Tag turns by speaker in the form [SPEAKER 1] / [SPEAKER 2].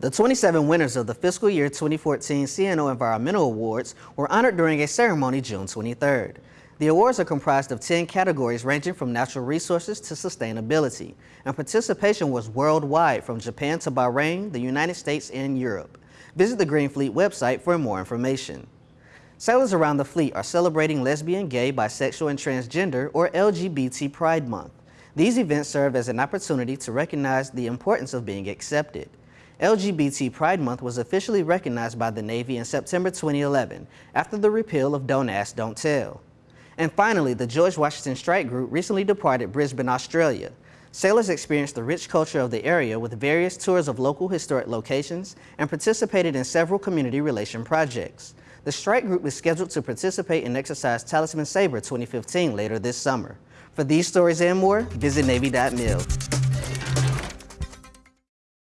[SPEAKER 1] The 27 winners of the fiscal year 2014 CNO Environmental Awards were honored during a ceremony June 23rd. The awards are comprised of 10 categories ranging from natural resources to sustainability, and participation was worldwide from Japan to Bahrain, the United States, and Europe. Visit the Green Fleet website for more information. Sailors around the fleet are celebrating lesbian, gay, bisexual, and transgender, or LGBT Pride Month. These events serve as an opportunity to recognize the importance of being accepted. LGBT Pride Month was officially recognized by the Navy in September 2011 after the repeal of Don't Ask, Don't Tell. And finally, the George Washington Strike Group recently departed Brisbane, Australia. Sailors experienced the rich culture of the area with various tours of local historic locations and participated in several community relation projects. The strike group is scheduled to participate in Exercise Talisman Sabre 2015 later this summer. For these stories and more, visit Navy.mil.